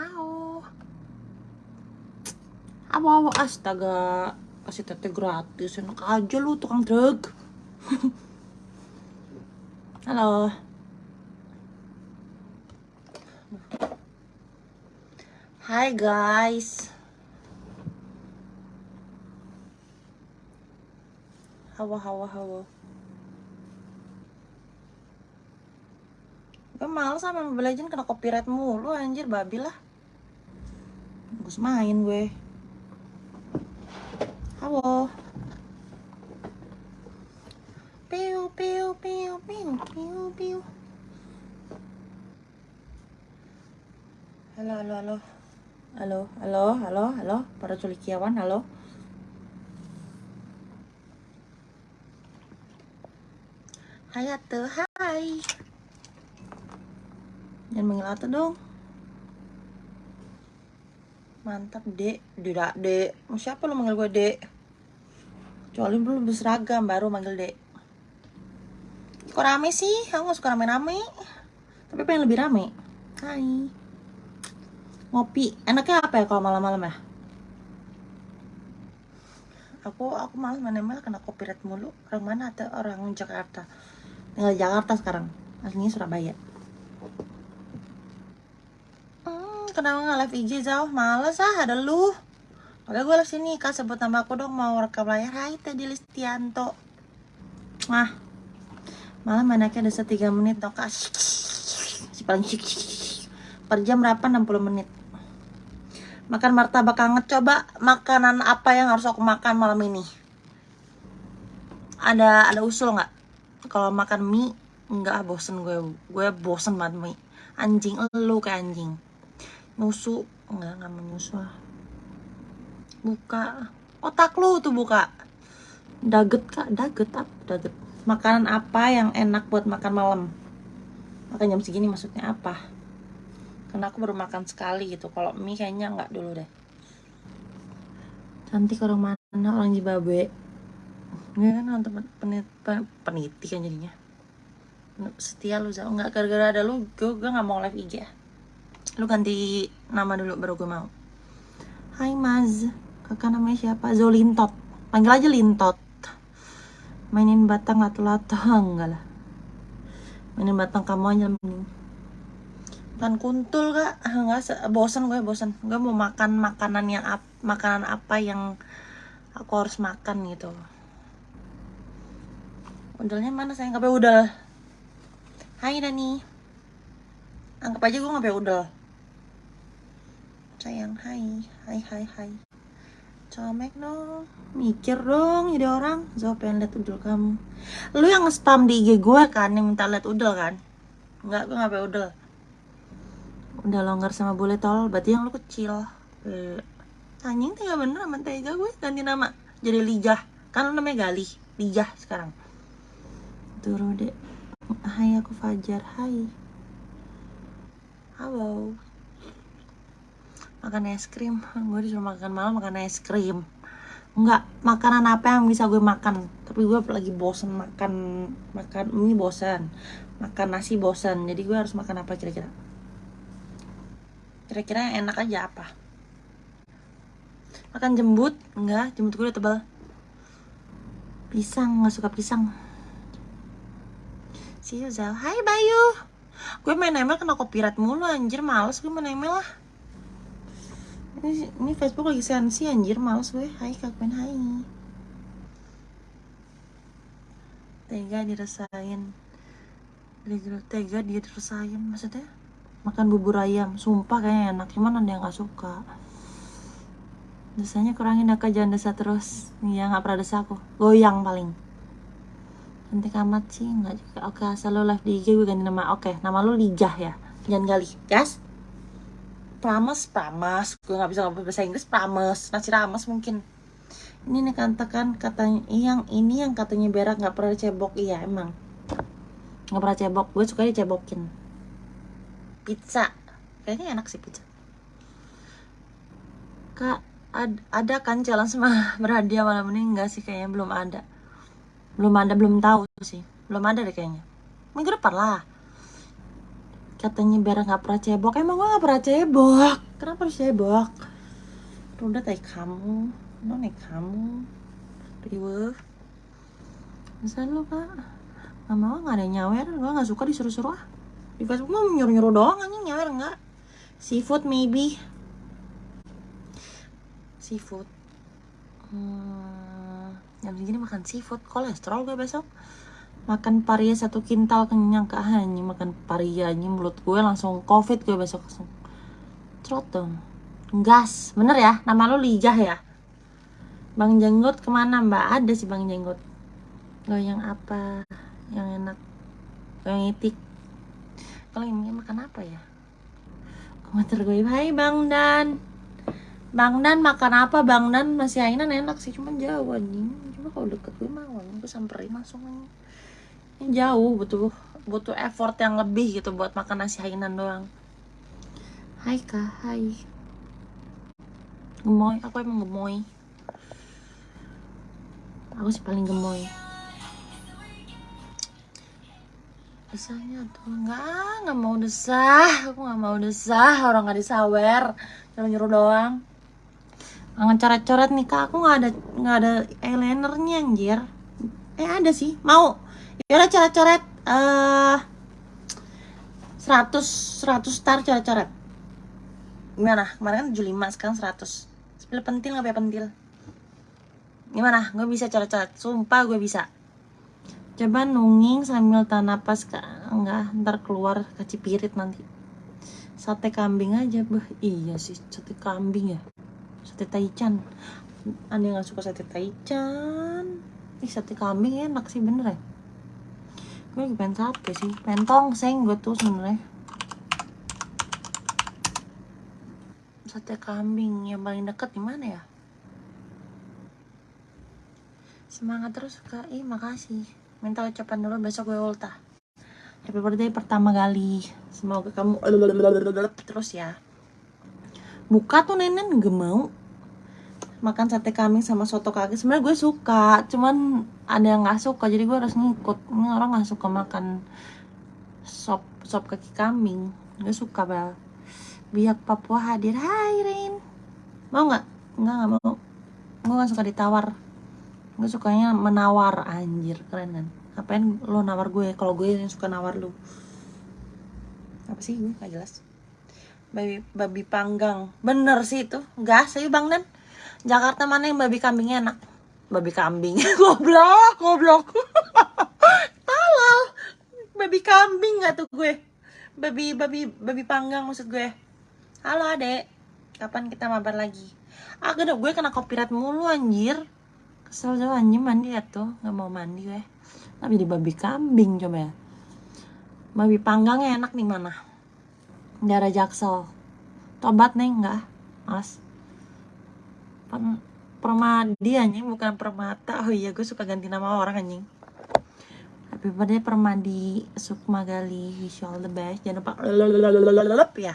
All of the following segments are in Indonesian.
Hao. Apa astaga kasih tete gratis enak aja lu tukang drug. Halo. Hai guys. Hawa hawa hawa. Gue males sama Mobile Legends kena copyright mulu anjir babi lah. Bagus main gue. Halo. Piu piu piu piu piu piu. Halo halo halo. Halo halo halo halo para culikiawan halo. Hai Ate, hai. Jangan manggil dong. Mantap, Dek. Tidak, Dek. Siapa lo manggil gue, Dek? Kecuali belum berseragam, baru manggil Dek. Kok rame sih? Aku gak suka rame-rame. Tapi pengen lebih rame. Hai. Ngopi. Enaknya apa ya kalau malam-malam ya? Aku aku malas ML kena copyright mulu. Orang mana ada orang Jakarta. Tinggal Jakarta sekarang. Aslinya Surabaya. Kenapa nggak live IG jauh? Males ah, ada lu. Oke, gue live sini. Kak, sebut nama aku dong. Mau rekam layar. Hai, Teddy Listianto. Wah. Malam anaknya ada 3 menit dong, Kak. Paling. Per jam berapa? 60 menit. Makan martabak hangat. Coba makanan apa yang harus aku makan malam ini? Ada ada usul nggak? Kalau makan mie, nggak bosen gue. Gue bosen banget mie. Anjing, lu kayak anjing. Nyusu, nggak nggak mau. Buka. Otak lu tuh buka. Daget kak, daget apa? Daget. Makanan apa yang enak buat makan malam? Makan jam segini maksudnya apa? Karena aku baru makan sekali gitu. Kalau mie kayaknya nggak dulu deh. Cantik orang mana? Orang Zimbabwe. Enggak kan temen penit, pen- peniti kan jadinya. Setia lu Zau. Nggak gara-gara ada lu, gue, nggak mau live IG ya. Lu ganti nama dulu baru gue mau. Hai Maz. Kakak namanya siapa? Zolintot. Panggil aja Lintot. Mainin batang lato-lato. Enggak lah. Mainin batang kamu aja mending makan kuntul kak nggak se- bosan gue bosan gue mau makan makanan yang ap makanan apa yang aku harus makan gitu udalnya mana sayang nggak udal hai Dani anggap aja gue nggak udal sayang. Hai hai hai hai. Comek dong. Mikir dong jadi orang. Zo pengen liat udel kamu. Lu yang nge-spam di IG gue kan Yang minta liat udel kan? Enggak, gue gak udel udah longgar sama bule tol berarti yang lu kecil. Eh, anjing tega bener sama tega gue ganti nama. Jadi lijah. Kan lu namanya gali lijah sekarang. Turu deh hai aku Fajar. Hai. Halo makan es krim gue disuruh makan malam makan es krim Enggak, makanan apa yang bisa gue makan Tapi gue lagi bosen makan Makan mie bosan Makan nasi bosan Jadi gue harus makan apa kira-kira Kira-kira yang enak aja apa? Makan jembut? Enggak, jembut gue udah tebal. Pisang, nggak suka pisang. See you. Hai, Bayu. Gue main email kena copyright mulu, anjir. Males gue main email lah. Ini, ini Facebook lagi sensi, anjir. Males gue. Hai, Kak Gwen. Hai. Tega dirasain. Tega dia dirasain. Maksudnya? makan bubur ayam sumpah kayaknya enak cuman ada yang nggak suka desanya kurangin aku jangan desa terus iya nggak pernah desa aku goyang paling cantik amat sih nggak juga oke asal lo live di IG gue ganti nama oke nama lo lijah ya jangan gali gas pramas pramas gue nggak bisa ngomong bahasa Inggris pramas nasi rames mungkin. Ini nih katakan katanya yang ini yang katanya berak nggak pernah cebok iya emang. Nggak pernah cebok. Gue suka dicebokin. Pizza. Kayaknya enak sih pizza. Kak ad- ada kan challenge sama berhadiah malam ini? Enggak sih kayaknya belum ada. Belum ada belum tahu sih. Belum ada deh kayaknya. Minggu depan lah katanya biar nggak pernah cebok. Emang gue nggak pernah cebok. Kenapa harus cebok? Udah tadi kamu. No nih kamu? Riwe. Bisa lu kak nggak mau nggak ada yang nyawer. Gue nggak suka disuruh-suruh ah. Di Facebook mau nyuruh-nyuruh doang anjing nyawer nggak? Seafood maybe. Seafood. Hmm, jam segini makan seafood. Kolesterol gue besok makan paria satu kintal kenyang ke hanya makan paria ini mulut gue langsung covid gue besok langsung. Trot dong. Gas. Bener ya? Nama lu lijah ya? Bang jenggot ke mana mbak? Ada sih bang jenggot. Yang apa? Yang enak. Yang itik. Kalau ini makan apa ya? Komentar gue. Hai bang dan. Bang Dan makan apa? Bang Dan masih ainan enak sih cuman jauh anjing. Cuma kalau deket gue mau gue samperin langsung aja ini jauh butuh butuh effort yang lebih gitu buat makan nasi hainan doang. Hai kak. Hai. Gemoy aku emang gemoy? Aku sih paling gemoy. Desahnya tuh nggak nggak mau desah. Aku nggak mau desah orang nggak disawer. Cuma nyuruh doang. Nggak coret-coret nih kak, aku nggak ada nggak ada eyelinernya anjir. Eh ada sih, mau. Yaudah coret-coret uh, 100 100 star coret-coret. Gimana? Kemarin kan 75, sekarang 100. Sepil pentil nggak ya pentil? Gimana? Gue bisa coret-coret. Sumpah gue bisa. Coba nunging sambil tahan napas kak. Enggak, ntar keluar kacipirit nanti. Sate kambing aja, bah. Iya sih, sate kambing ya sate taichan yang gak suka sate taichan ih sate kambing enak sih bener ya gue lagi pengen sate sih? Pengen tongseng gue tuh sebenernya sate kambing yang paling deket di mana ya? Semangat terus kak. Ih makasih. Minta ucapan dulu besok gue ultah happy birthday pertama kali. Semoga kamu terus ya. Buka tuh nenek gak mau makan sate kambing sama soto kaki. Sebenarnya gue suka cuman ada yang nggak suka jadi gue harus ngikut. Ini orang nggak suka makan sop sop kaki kambing. Gue suka bel. Biak Papua hadir. Hai Rin. Mau nggak? Nggak nggak mau. Gue nggak suka ditawar. Gue sukanya menawar anjir. Keren kan? Apain lo nawar gue? Kalau gue yang suka nawar lu. Apa sih? Gue nggak jelas. Babi babi panggang. Bener sih itu. Gas sih bang dan Jakarta mana yang babi kambingnya enak? Babi kambing. Goblok goblok. Talal babi kambing nggak tuh gue? Babi babi babi panggang maksud gue. Halo adek. Kapan kita mabar lagi? Ah gue gue kena copyright mulu anjir. Kesel jauh anjir mandi ya tuh. Nggak mau mandi gue tapi di babi kambing coba ya. Babi panggangnya enak nih mana? Daerah Jaksel. Tobat nih enggak mas permadi anjing bukan permata. Oh iya gue suka ganti nama orang anjing. Happy birthday permadi Sukma Gali you all the best. Jangan lupa. Lelelelelelelep ya.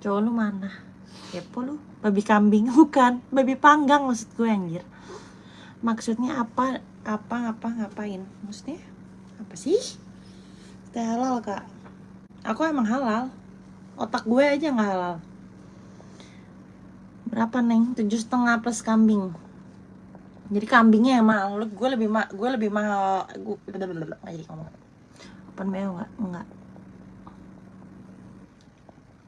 Cowok lu mana? Kepo lu. Babi kambing bukan. Babi panggang maksud gue anjir. Maksudnya apa apa apa ngapain? Maksudnya apa sih? Teh halal kak. Aku emang halal. Otak gue aja nggak halal berapa neng? Tujuh setengah plus kambing. Jadi kambingnya yang mahal. Gue lebih ma gue lebih mahal. Gue nggak jadi ngomong. Open nggak? Nggak.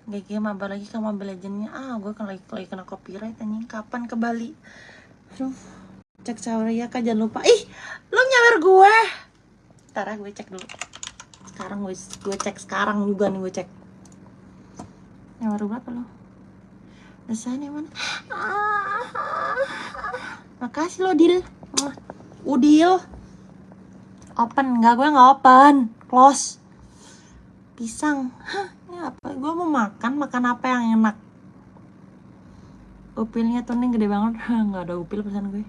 GG mabar lagi ke Mobile Legendnya ah gue kan lagi, lagi kena copyright anjing. Kapan ke Bali? Aduh. Cek ya kak jangan lupa. Ih lo nyawer gue ntar ya gue cek dulu. Sekarang gue gue cek sekarang juga nih gue cek. Baru berapa lo rasanya mana makasih lo deal udil. Open. Nggak gue nggak open. Close. Pisang. Hah, ini apa? Gue mau makan makan apa yang enak? Upilnya tuh nih gede banget. Nggak ada upil pesan gue.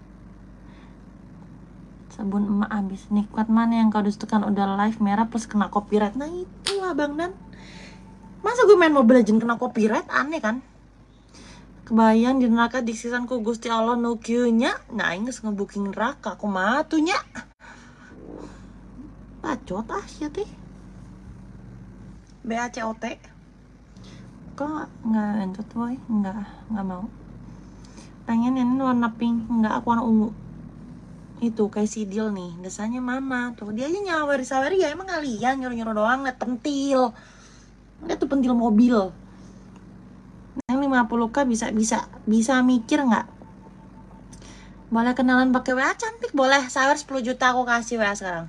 Sabun emak habis. Nikmat mana yang kau dustakan udah live merah plus kena copyright. Nah itu lah bang dan masa gue main Mobile Legends kena copyright? Aneh kan kebayang di neraka di ku Gusti Allah no nya. Nah inges ngebooking neraka aku matunya bacot ah sih teh. BACOT kok nggak nggak entot boy? Nggak nggak mau. Pengen ini warna pink nggak aku warna ungu. Itu kayak si deal nih desanya mama tuh dia aja nyawari sawari ya emang kalian nyuruh nyuruh doang liat pentil. Tuh pentil mobil 50k bisa bisa bisa mikir nggak? Boleh kenalan pakai WA cantik boleh. Sawer 10 juta aku kasih WA sekarang.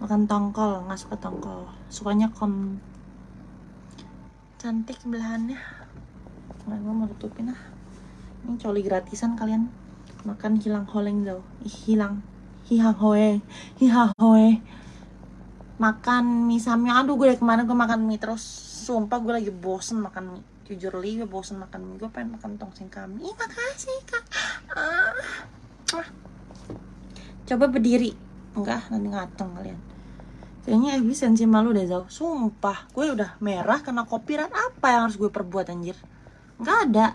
Makan tongkol nggak suka tongkol. Sukanya kom. Cantik belahannya. Nggak gue mau tutupin ah. Ini coli gratisan kalian. Makan hilang holeng Ih, hilang. Hiha hoe. Hiha hoe. Makan mie samyang. Aduh gue dari kemarin gue makan mie terus. Sumpah gue lagi bosen makan mie jujur li gue bosen makan mie. Gue pengen makan tongseng kami Ih, makasih kak. Ah. Ah. coba berdiri. Enggak nanti ngatong kalian. Kayaknya efisiensi malu deh jauh sumpah gue udah merah kena copyright apa yang harus gue perbuat anjir? Nggak ada.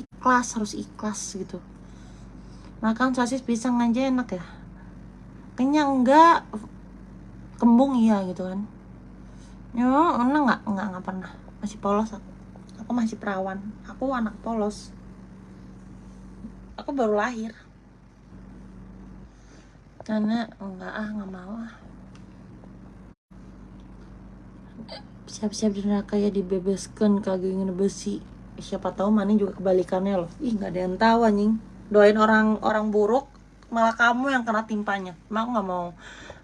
Ikhlas harus ikhlas gitu. Makan sosis pisang aja enak ya? Kenyang enggak. Kembung iya gitu kan. Ya enggak nggak? Nggak nggak pernah. Masih polos aku aku masih perawan. Aku anak polos. Aku baru lahir. Karena enggak ah nggak mau ah. Siap-siap di neraka ya dibebaskan kagak ingin besi. Siapa tahu mana juga kebalikannya loh. Ih nggak ada yang tahu anjing. Doain orang orang buruk malah kamu yang kena timpanya. Emang nggak mau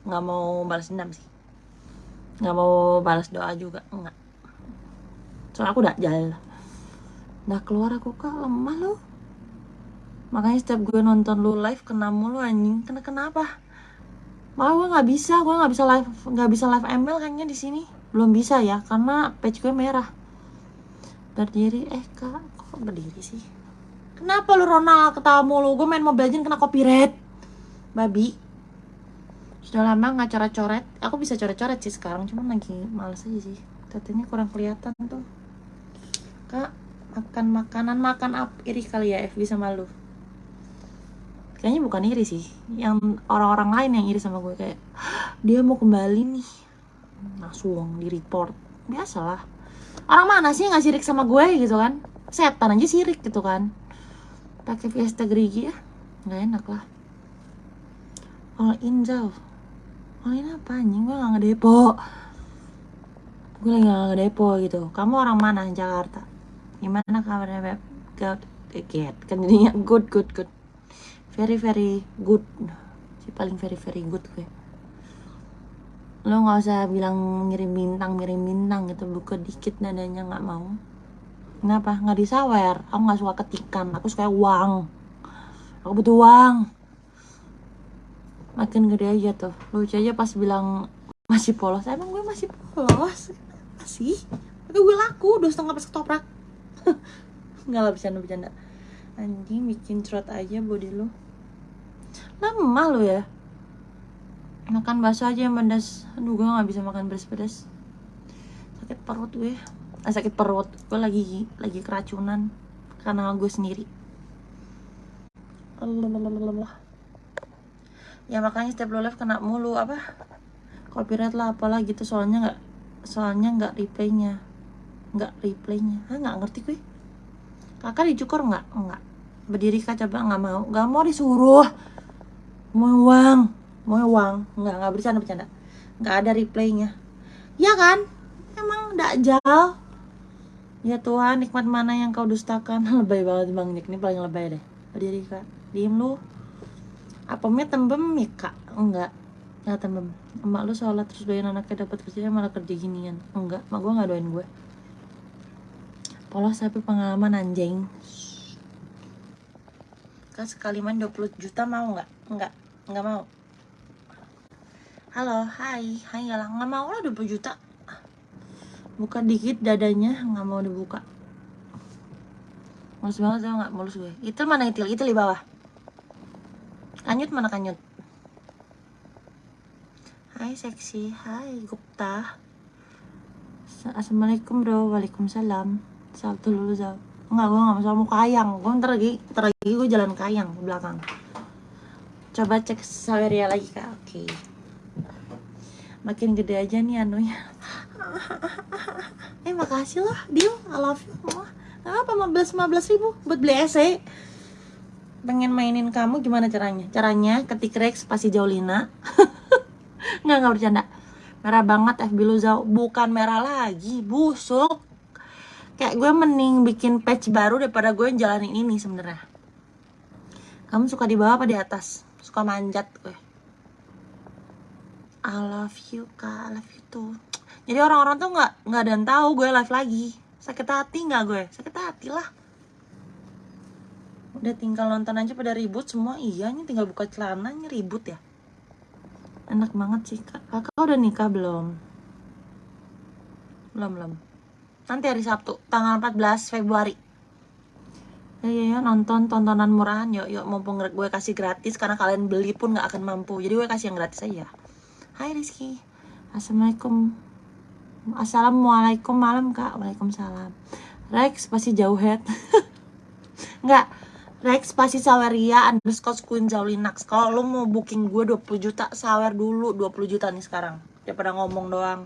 nggak mau balas dendam sih. Nggak mau balas doa juga enggak soalnya aku udah jalan udah keluar aku kak lemah loh. Makanya setiap gue nonton lu live kena mulu anjing. Kena kenapa? Malah gue nggak bisa gue nggak bisa live nggak bisa live ML kayaknya di sini. Belum bisa ya karena page gue merah. Berdiri eh kak kok berdiri sih? Kenapa lu Ronald? Ketawa mulu. Gue main Mobile Legends kena copyright. Babi. Sudah lama nggak coret-coret. Aku bisa coret-coret sih sekarang cuman lagi males aja sih. Tatanya kurang kelihatan tuh kak makan makanan makan apa iri kali ya F bisa malu kayaknya bukan iri sih yang orang-orang lain yang iri sama gue kayak dia mau kembali nih. Langsung di report biasalah. Orang mana sih nggak sirik sama gue gitu kan? Setan aja sirik gitu kan? Pakai Fiesta Grigi ya nggak enak lah. All in jauh all in apa anjing? Gue nggak ngedepo. Gue lagi nggak ngedepo gitu. Kamu orang mana Jakarta gimana kabarnya beb? Good. Get. Kan jadinya good good good. Very very good. Si paling very very good gue. Lo nggak usah bilang ngirim bintang ngirim bintang gitu. Buka dikit nadanya nggak mau. Kenapa? Nggak disawer. Aku nggak suka ketikan. Aku suka uang. Aku butuh uang. Makin gede aja tuh. Lucu aja pas bilang masih polos. Emang gue masih polos? Masih? Tapi gue laku. Dua setengah pas ketoprak nggak lah bercanda bercanda anjing bikin trot aja body lo lemah lo ya. Makan bakso aja yang pedas. Aduh gue nggak bisa makan pedas-pedas. Sakit perut gue. Ah, sakit perut. Gue lagi lagi keracunan. Karena gue sendiri. Allah ya makanya setiap lo live kena mulu apa? Copyright lah apalah gitu. Soalnya nggak soalnya nggak replaynya nggak replaynya. Ah nggak ngerti gue. Kakak dicukur nggak? Nggak. Berdiri kak coba nggak mau. Nggak mau disuruh. Mau uang. Mau uang. Nggak nggak bercanda bercanda. Nggak ada replaynya. Ya kan? Emang jauh ya Tuhan nikmat mana yang kau dustakan? Lebay banget bang Nick. Ini paling lebay deh. Berdiri kak. Diem lu. Apa mie tembem mie kak? Enggak nggak tembem. Emak lu sholat terus doain anaknya dapat kerjanya malah kerja ginian. Enggak mak gue nggak doain gue polos tapi pengalaman anjing. Kan sekali main 20 juta mau nggak? Nggak nggak mau. Halo hai. Hai ya nggak mau lah 20 juta. Buka dikit dadanya nggak mau dibuka. Mulus banget tau nggak? Mulus gue. Itu mana itil? Itu di bawah. Kanyut mana kanyut? Hai seksi. Hai Gupta. Assalamualaikum bro. Waalaikumsalam Salam dulu Zal Enggak, gue gak masalah mau kayang. Gue ntar lagi, ntar lagi gue jalan kayang ke belakang. Coba cek Saweria lagi kak. Oke. Okay. Makin gede aja nih anunya. Eh makasih lah deal I love you apa 15 15 ribu buat beli ese pengen mainin kamu gimana caranya? Caranya ketik Rex pasti Jaulina. Nggak nggak bercanda. Merah banget FB lu Zau bukan merah lagi busuk kayak gue mending bikin patch baru daripada gue yang jalanin ini sebenarnya. Kamu suka di bawah apa di atas? Suka manjat gue I love you kak. I love you tuh jadi orang-orang tuh nggak nggak ada yang tahu gue live lagi. Sakit hati nggak gue? Sakit hati lah. Udah tinggal nonton aja pada ribut semua. Iya nih tinggal buka celananya ribut ya. Enak banget sih kak. Kakak udah nikah belum? Belum belum nanti hari Sabtu tanggal 14 Februari. Ya ya ya nonton tontonan murahan yuk yuk mumpung gue kasih gratis karena kalian beli pun nggak akan mampu. Jadi gue kasih yang gratis aja. Hai Rizky. Assalamualaikum. Assalamualaikum malam kak. Waalaikumsalam. Rex pasti jauh head. Enggak Rex pasti saweria underscore queen Zaulinax Kalau lo mau booking gue 20 juta Sawer dulu 20 juta nih sekarang. Daripada ngomong doang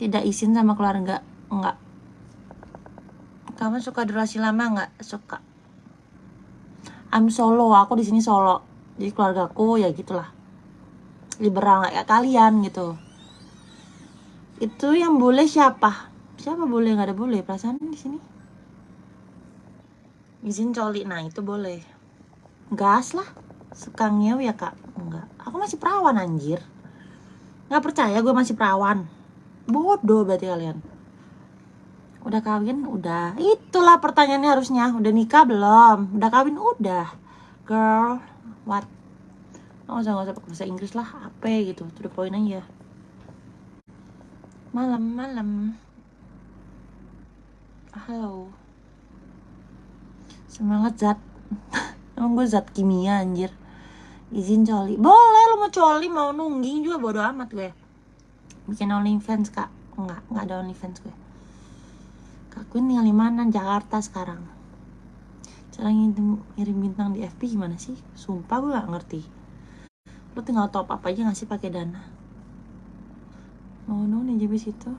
Tidak izin sama keluarga Enggak. Kamu suka durasi lama enggak? Suka. I'm solo, aku di sini solo. Jadi keluargaku ya gitulah. Liberal nggak ya kalian gitu. Itu yang boleh siapa? Siapa boleh? Nggak ada boleh. Perasaan di sini. Izin coli nah itu boleh. Gas lah. Suka ngew ya kak? Enggak. Aku masih perawan anjir. Nggak percaya gue masih perawan bodoh berarti kalian. Udah kawin udah. Itulah pertanyaannya harusnya. Udah nikah belum? Udah kawin udah. Girl what? Nggak usah nggak usah pakai bahasa Inggris lah. Apa gitu? To the point aja. Malam-malam halo. Semangat zat. Emang gue zat kimia anjir. Izin coli. Boleh lo mau coli mau nungging juga bodo amat gue bikin OnlyFans kak. Enggak enggak ada OnlyFans gue. Kak Queen tinggal di mana? Jakarta sekarang. Cara ngirim, ngirim bintang di FB gimana sih? Sumpah gue gak ngerti. Lo tinggal top up aja ngasih pakai dana? Oh no, nih jebis itu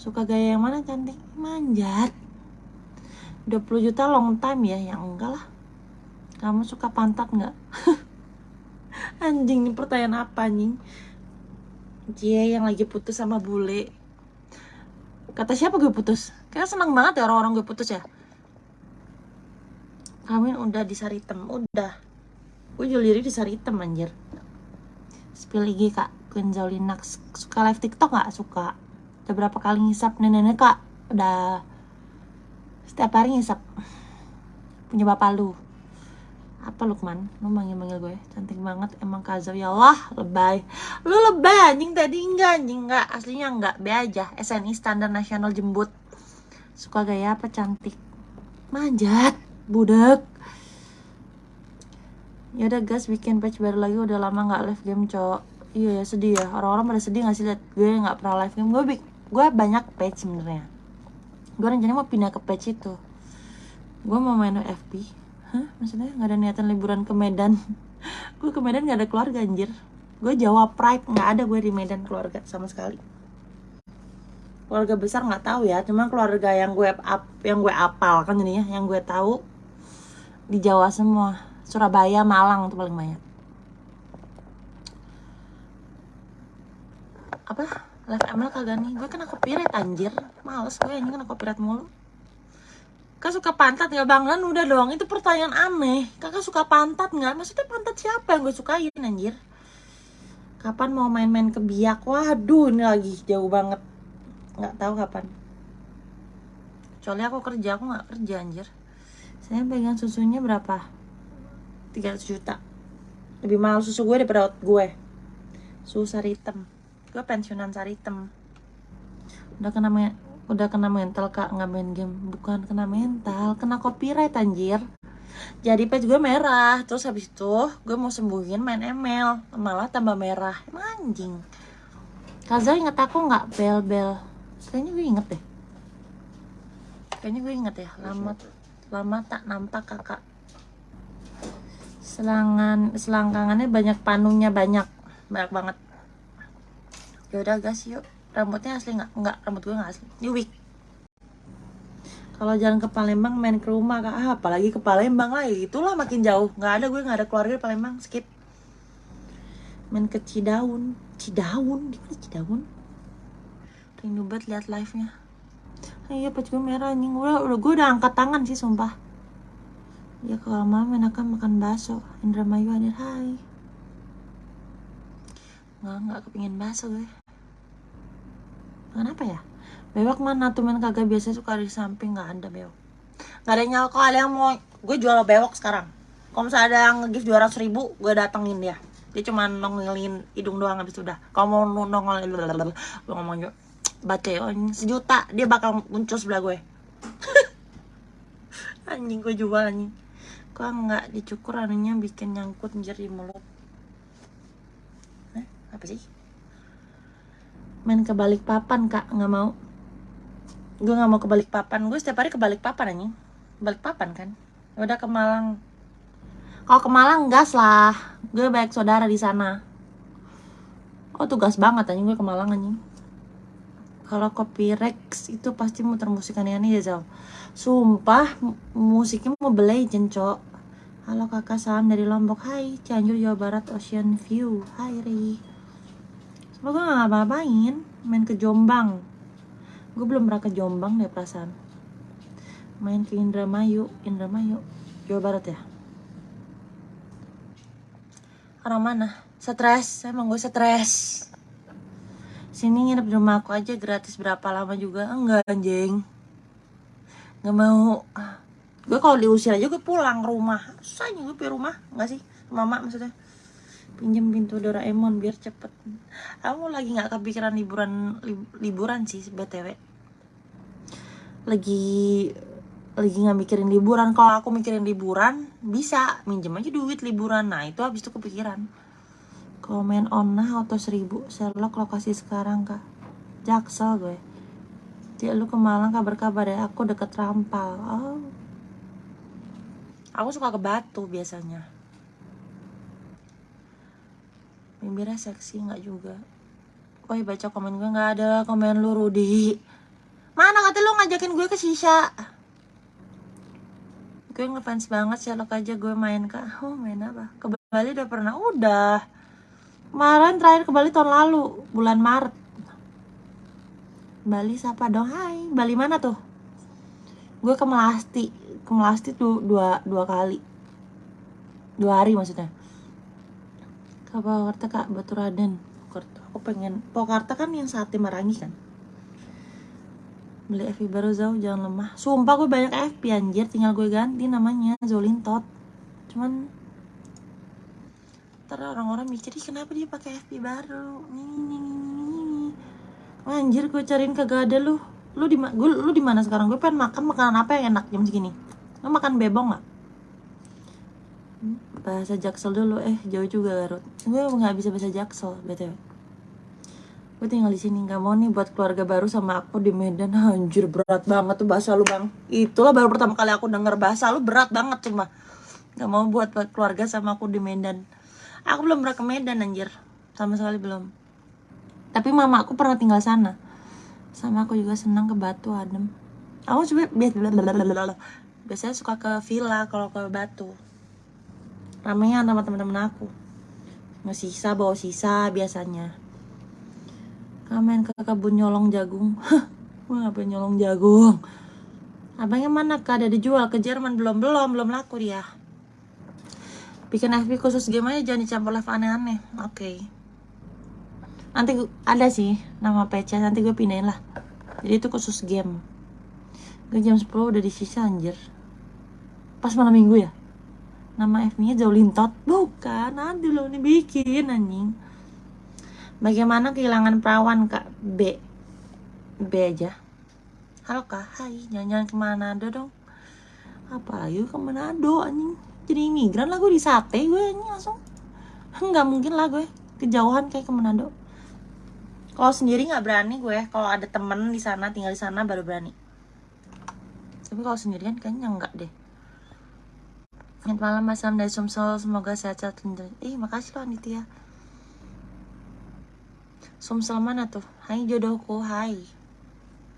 Suka gaya yang mana? Cantik? Manjat. 20 juta long time ya? Yang enggak lah. Kamu suka pantat nggak? anjing, ini pertanyaan apa anjing? Cie yang lagi putus sama bule. Kata siapa gue putus? Kayaknya seneng banget ya orang-orang gue putus ya. Kawin udah di Saritem, udah. Gue jual diri di Saritem anjir. Spill IG kak. Queen Zaulina. Suka live TikTok nggak? Suka. Udah berapa kali ngisap? Nenek-nenek kak. Udah setiap hari ngisap. Punya bapak lu apa Lukman? Lu manggil-manggil gue. Cantik banget emang Kazau ya Allah lebay. Lu lebay anjing. Tadi enggak anjing. Enggak aslinya enggak. Be aja. SNI standar nasional jembut. Suka gaya apa? Cantik. Manjat. Budek. Ya udah guys. Bikin patch baru lagi. Udah lama nggak live game cowok. Iya ya sedih ya. Orang-orang pada sedih gak sih? Liat gue nggak pernah live game. Gue gue banyak page sebenarnya. Gue rencananya mau pindah ke page itu. Gue mau main FB hah? Maksudnya nggak ada niatan liburan ke Medan? Gue ke Medan nggak ada keluarga anjir. Gue Jawa Pride nggak ada gue di Medan keluarga sama sekali. Keluarga besar nggak tahu ya cuma keluarga yang gue up yang gue apal kan jadinya yang gue tahu di Jawa semua. Surabaya Malang tuh paling banyak. Apa? Live ML kagak nih? Gue kena copyright anjir. Males gue ini kena copyright mulu Kak suka pantat nggak bangun udah dong itu pertanyaan aneh. Kakak suka pantat nggak? Maksudnya pantat siapa yang gue sukain anjir? Kapan mau main-main ke biak? Waduh ini lagi jauh banget. Nggak tahu kapan. Kecuali aku kerja aku nggak kerja anjir. Saya pegang susunya berapa? 300 juta. Lebih mahal susu gue daripada gue. Susu sari hitam gue pensiunan Saritem. Udah kena udah kena mental kak. Nggak main game. Bukan kena mental kena copyright anjir. Jadi page gue merah. Terus habis itu gue mau sembuhin main ML malah tambah merah. Emang anjing. Kaza inget aku nggak? Bel bel kayaknya gue inget deh. Kayaknya gue inget ya. Lama lama tak nampak kakak. Selangan selangkangannya banyak panungnya banyak. Banyak banget. Ya udah guys yuk rambutnya asli nggak? Nggak rambut gue nggak asli. Ini wig kalau jalan ke Palembang main ke rumah kak. Ah, apalagi ke Palembang lah. Itulah makin jauh. Nggak ada gue nggak ada keluarga di Palembang. Skip. Main ke Cidaun. Cidaun? Di mana Cidaun? Rindu banget lihat live nya iya pas gue merah anjing. Udah, udah gue udah angkat tangan sih sumpah. Ya kalau malam enakan makan bakso. Indramayu hadir hai. Nggak nggak kepingin bakso gue kenapa ya? Bewok mana tuh men? Kagak biasa suka di samping nggak ada bewok nggak ada nyal kalau ada yang mau gue jual bewok sekarang. Kalau misalnya ada yang nge-gift 200 ribu gue datengin dia. Dia cuma nongolin hidung doang habis udah. Kalau mau nongol gue ngomong juga baca sejuta dia bakal muncul sebelah gue. Anjing gue jual anjing. Kok nggak dicukur anunya bikin nyangkut anjir di mulut. Hah? apa sih main ke balik papan kak. Nggak mau. Gue nggak mau ke balik papan. Gue setiap hari ke balik papan anjing. Balik papan kan? Udah ke Malang. Kalau ke Malang gas lah. Gue banyak saudara di sana. Oh tugas banget anjing. Gue ke Malang anjing. Kalau kopi Rex itu pasti muter musik aneh-aneh ya Zal. Sumpah mu- musiknya mau Legend cok. Halo kakak. Salam dari Lombok. Hai Cianjur Jawa Barat Ocean View. Hai Ri semoga gak ngapa-ngapain main ke Jombang. Gue belum pernah ke Jombang deh perasaan. Main ke Indramayu Indramayu Jawa Barat ya? Orang mana? Stres emang gue stres. Sini nginep di rumah aku aja gratis berapa lama juga? Enggak anjing. Nggak mau. Gue kalau diusir aja gue pulang ke rumah susahnya gue punya rumah nggak sih? Mama maksudnya pinjem pintu Doraemon biar cepet. Aku lagi nggak kepikiran liburan li- liburan sih btw lagi lagi nggak mikirin liburan. Kalau aku mikirin liburan bisa. Minjem aja duit liburan. Nah itu habis itu kepikiran. Komen onnah auto seribu. Sherlock lokasi sekarang kak. Jaksel gue. Cik lu ke Malang kabar-kabar ya. Aku deket Rampal. Oh. Aku suka ke Batu biasanya bibirnya seksi nggak juga. Woi baca komen gue nggak ada komen lu Rudi. Mana kata lu ngajakin gue ke sisa gue ngefans banget Sherlock aja gue main kak. Oh main apa? Ke Bali udah pernah. Udah. Kemarin terakhir ke Bali tahun lalu bulan Maret. Bali siapa dong? Hai. Bali mana tuh? Gue ke Melasti. Ke Melasti tuh dua dua kali. Dua hari maksudnya ke Purwakarta kak? Batu Raden Purwakarta aku pengen. Purwakarta kan yang sate Marangi kan? Beli FB baru jauh jangan lemah. Sumpah gue banyak FB anjir. Tinggal gue ganti namanya. Zolintot cuman ntar orang-orang mikir "Ih, kenapa dia pakai FB baru? Nih nih nih nih anjir gue cariin kagak ada lu. Lu di gue lu di mana sekarang? Gue pengen makan makanan apa yang enak jam segini? Lu makan bebong Hmm, bahasa jaksel dulu. Eh jauh juga Garut. Gue nggak bisa bahasa jaksel btw gue tinggal di sini. Nggak mau nih buat keluarga baru sama aku di Medan. Anjir berat banget tuh bahasa lu bang. Itulah baru pertama kali aku denger bahasa lu. Berat banget cuma. Nggak mau buat keluarga sama aku di Medan. Aku belum pernah ke Medan anjir. Sama sekali belum. Tapi mama aku pernah tinggal sana. Sama aku juga senang ke Batu adem. Aku coba biasa biasanya suka ke villa kalau ke Batu ramenya sama teman-teman aku. Nggak sisa bawa sisa biasanya. Kamen ke kebun nyolong jagung. Gue ngapain nyolong jagung. Abangnya mana kak? Ada dijual ke Jerman. Belum belum belum laku dia. Bikin FB khusus game aja jangan dicampur live aneh-aneh. Oke. Nanti gu- ada sih nama PC nanti gue pindahin lah. Jadi itu khusus game. Gue jam 10 udah disisa anjir. Pas malam minggu ya nama FB nya jauh lintot bukan nanti lo nih bikin anjing. Bagaimana kehilangan perawan kak? B. B aja. Halo kak. Hai jalan-jalan ke Manado dong. Apa lagi ke Manado anjing? Jadi imigran lah gue di sate gue anjing langsung. Nggak mungkin lah gue kejauhan kayak ke Manado. Kalau sendiri nggak berani gue kalau ada temen di sana tinggal di sana baru berani. Tapi kalau sendirian kayaknya enggak deh Selamat malam Mas Sam dari Sumsel Semoga sehat-sehat Ih makasih loh Anitia Sumsel mana tuh? Hai jodohku, hai.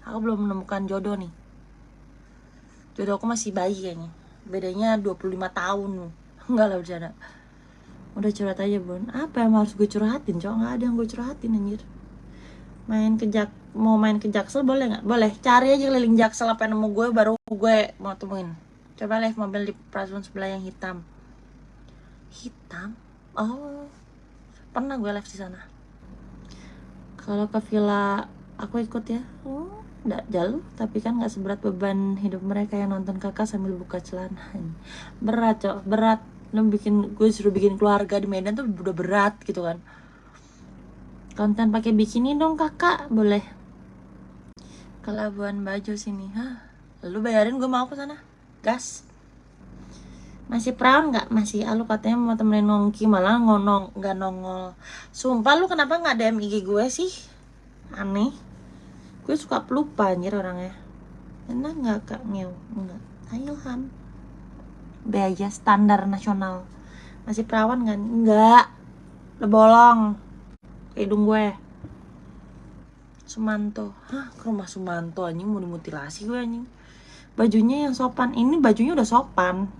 Aku belum menemukan jodoh nih. Jodohku masih bayi kayaknya. Bedanya 25 tahun. Enggak lah bercanda. Udah curhat aja bun. Apa yang harus gue curhatin cowok? Nggak ada yang gue curhatin anjir. Main ke jak mau main ke boleh nggak? Boleh. Cari aja keliling jaksel apa yang nemu gue baru gue mau temuin. Coba live mobil di Prasun sebelah yang hitam. Hitam? Oh, pernah gue live di sana. Kalau ke villa aku ikut ya. Oh nggak jauh tapi kan nggak seberat beban hidup mereka yang nonton kakak sambil buka celana. Berat cok. Berat. Lo bikin gue suruh bikin keluarga di Medan tuh udah berat gitu kan. Konten pakai bikini dong kakak. Boleh. Ke Labuan Bajo sini. Hah? Lu bayarin gue mau ke sana gas. Masih perawan nggak? Masih. Ah, lu katanya mau temenin nongki malah ngonong nggak nongol. Sumpah lu kenapa nggak DM IG gue sih? Aneh. Gue suka pelupa anjir orangnya. Enak nggak kak? Ngew enggak Ilham Beaja standar nasional. Masih perawan kan enggak udah bolong. Hidung gue. Sumanto. Hah? Ke rumah Sumanto anjing? Mau dimutilasi gue anjing bajunya yang sopan. Ini bajunya udah sopan.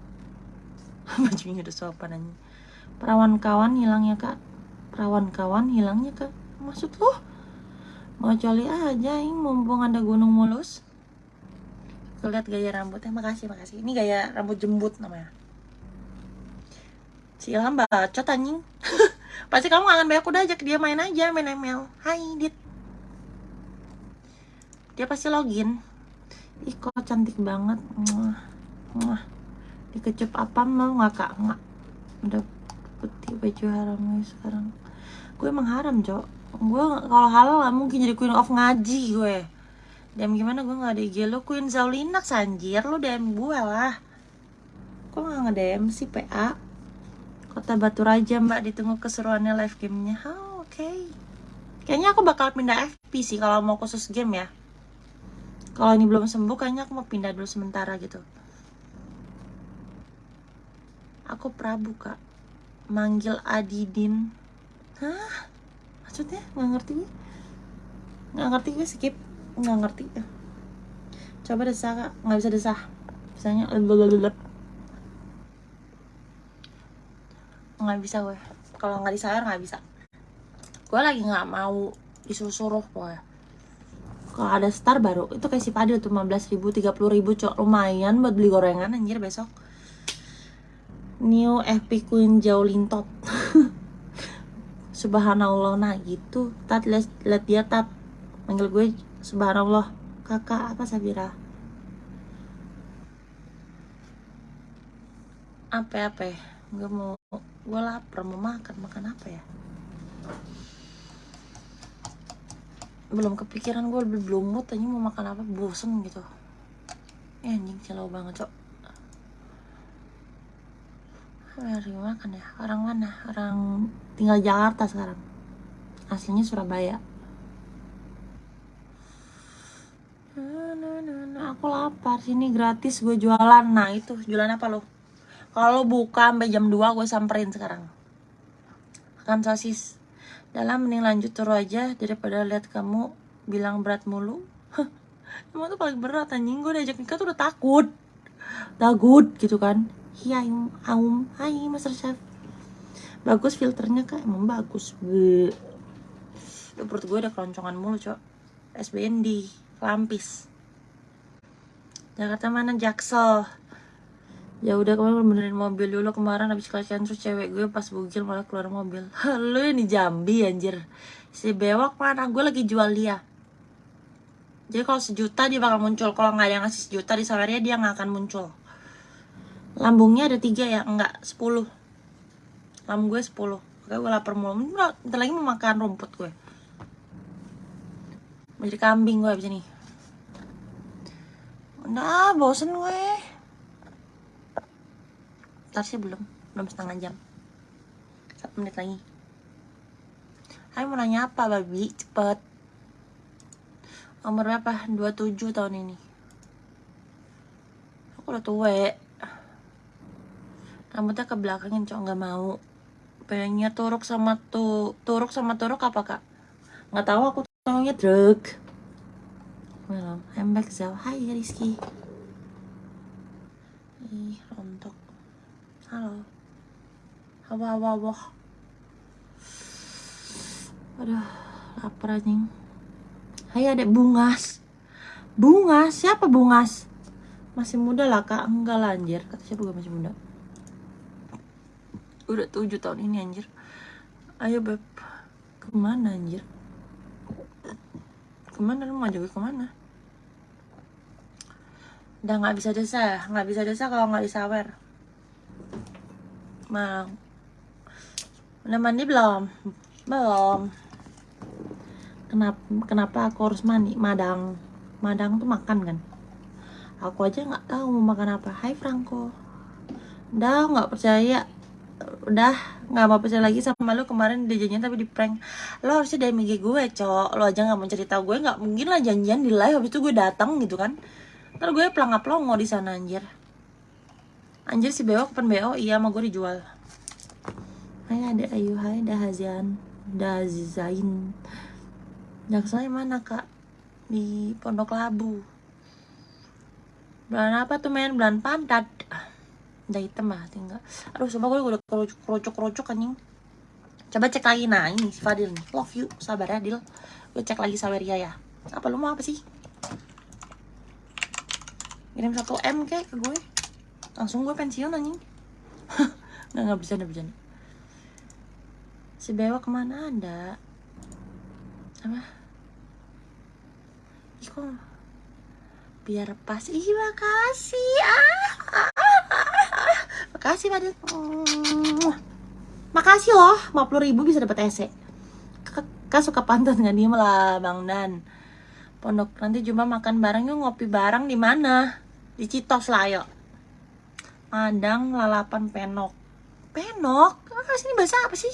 Bajunya udah sopan aja perawan kawan hilangnya kak. Perawan kawan hilangnya kak. Maksud lo mau coli aja ini mumpung ada gunung mulus. Lihat gaya rambutnya makasih makasih. Ini gaya rambut jembut namanya. Si Ilham bacot anjing. Pasti kamu kangen banyak udah ajak dia main aja main ML hai dit. Dia pasti login ih kok cantik banget. Mwah. Mwah. Dikecup apa mau nggak kak. Nggak. Udah putih baju haramnya sekarang. Gue emang haram cok. Gue kalau halal gak mungkin jadi queen of ngaji gue. DM gimana? Gue nggak ada IG lo Queen Zaulina sanjir lo DM gue lah. Kok nggak nge DM sih PA Kota Batu Raja mbak. Ditunggu keseruannya live gamenya. Oh, oke. Okay. kayaknya aku bakal pindah FP sih kalau mau khusus game ya kalau ini belum sembuh kayaknya aku mau pindah dulu sementara gitu. Aku Prabu kak. Manggil Adidin. Hah? Maksudnya? Nggak ngerti. Nggak ngerti gue skip. Nggak ngerti. Coba desah kak. Nggak bisa desah. Misalnya Nggak bisa gue. Kalau nggak disayar nggak bisa. Gue lagi nggak mau disuruh-suruh gue kalau ada star baru itu kayak si Padil tuh 15 ribu 30 ribu cok. Lumayan buat beli gorengan anjir besok. New epic queen jauh lintot subhanallah nah gitu. Tat lihat, lihat dia tat. Manggil gue subhanallah. Kakak apa Sabira apa apa? Ya gue mau. Gue lapar mau makan. Makan apa ya belum kepikiran gue belum mood aja mau makan apa? Bosen gitu. Eh, anjing celau banget cok. Dari mana kan ya. Orang mana? Orang tinggal Jakarta sekarang. Aslinya Surabaya. Aku lapar sini gratis gue jualan. Nah itu. Jualan apa lo kalau buka sampai jam 2 gue samperin sekarang. Akan sosis dalam mending lanjut terus aja daripada lihat kamu bilang berat mulu emang tuh paling berat anjing gue diajak nikah tuh udah takut takut gitu kan Iya, aum, hai Master Chef. Bagus filternya kak, emang bagus. Be. Perut gue ada keloncongan mulu, cok. SBND, lampis. Jakarta mana Jaksel? Ya udah kemarin benerin mobil dulu kemarin habis kelacian terus cewek gue pas bugil malah keluar mobil. Lu ini Jambi anjir. Si bewak mana? Gue lagi jual dia. Jadi kalau sejuta dia bakal muncul. Kalau nggak ada yang ngasih sejuta di sawernya dia nggak akan muncul lambungnya ada tiga ya enggak sepuluh lambung gue sepuluh oke gue lapar mulu bentar lagi mau makan rumput gue mau jadi kambing gue abis ini udah bosen gue sih belum. Belum setengah jam. Satu menit lagi. Hai mau nanya apa babi? Cepet. Umur berapa? 27 tahun ini. Aku udah tua rambutnya ke belakangin cowok nggak mau. Pengennya turuk sama tuh turuk sama turuk apa kak? Nggak tahu aku taunya drug Malam, I'm back Zau. Hai Rizky. Halo. Hawa hawa hawa. Aduh, lapar anjing. Hai adek Bungas. Bungas? Siapa Bungas? Masih muda lah kak, enggak lah anjir Kata siapa gue masih muda Udah tujuh tahun ini anjir Ayo beb Ke mana anjir? Ke mana lu mau gue ke mana? Udah nggak bisa desa, nggak bisa desa kalau nggak disawer. Mau. Udah belum? Belum. Kenapa kenapa aku harus mandi? Madang. Madang tuh makan kan? Aku aja nggak tahu mau makan apa. Hai Franco. Udah nggak percaya. Udah nggak mau percaya lagi sama lu kemarin dia janjian tapi di prank. Lo harusnya dari IG gue, cok. Lo aja nggak mau cerita gue nggak mungkin lah janjian di live habis itu gue datang gitu kan Ntar gue pelangap pelongo di sana anjir. Anjir si Beo kapan Beo? Iya sama gue dijual. Hai ada Ayu, hai Dahazian, Dahazain. Jaksanya mana kak? Di Pondok Labu. Bulan apa tuh men? Bulan pantat. Udah hitam lah tinggal. Aduh coba gue udah kerucuk-kerucuk anjing. Coba cek lagi nah ini si Fadil nih. Love you, sabar ya Dil. Gue cek lagi Saweria ya. Apa lu mau apa sih? kirim satu m kayak ke gue langsung gue pensiun anjing. Nggak nggak bercanda bercanda. Si bewa ke mana ada? Apa? Iko biar pas? Ih makasih. Ah, ah, ah, ah. makasih pada makasih loh 50 ribu bisa dapat ese kak suka pantun nggak? Diem lah bang dan pondok nanti cuma makan bareng yuk ngopi bareng di mana? Di Citos lah ayo Madang lalapan penok. Penok? Ah sini bahasa apa sih?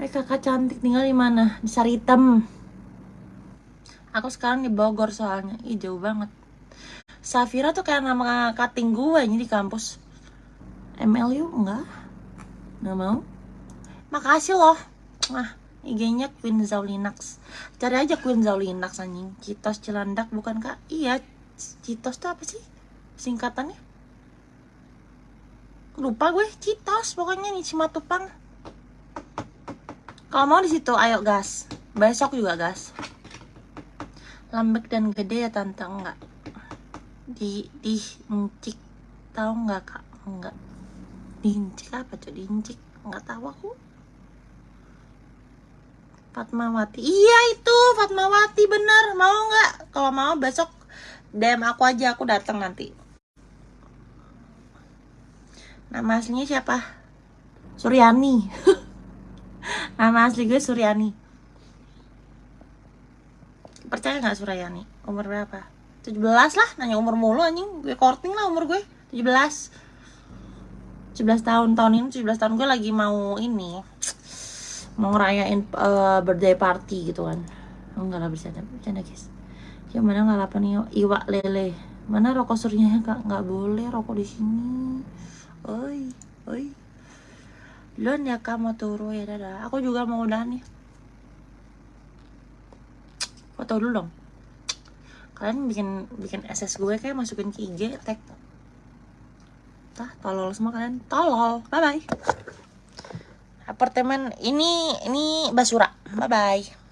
Hai kakak cantik tinggal di mana? Di Saritem aku sekarang di Bogor soalnya. Ih jauh banget. Safira tuh kayak nama cutting gue ini di kampus. MLU enggak. Nggak mau. Makasih loh. Nah IG-nya Queen Zaulinax. Cari aja Queen Zaulinax anjing. Citos Cilandak bukan kak? Iya Citos tuh apa sih? Singkatannya? Lupa gue, Citos pokoknya nih Cimatupang. Kalau mau di situ ayo gas. Besok juga gas. Lambek dan gede ya tante enggak. Di di incik tahu nggak kak? Enggak. Diincik apa tuh diincik? Enggak tahu aku. Fatmawati. Iya itu Fatmawati bener. Mau nggak? Kalau mau besok DM aku aja aku datang nanti nama aslinya siapa? Suryani. Nama asli gue Suryani. Percaya nggak Suryani? Umur berapa? 17 lah nanya umur mulu anjing. Gue korting lah umur gue. 17 17 tahun. Tahun ini 17 tahun gue lagi mau ini mau ngerayain uh, birthday party gitu kan. Enggak lah bercanda bercanda guys. Yang mana lalapan iwak lele. Mana rokok surnya kak? Nggak boleh rokok di sini oi oi. Lon ya kak mau turu ya dadah. Aku juga mau udah nih. Foto dulu dong? Kalian bikin bikin SS gue kayak masukin ke IG tag. Tah tolol semua kalian. Tolol. Bye bye apartemen ini ini basura. Bye bye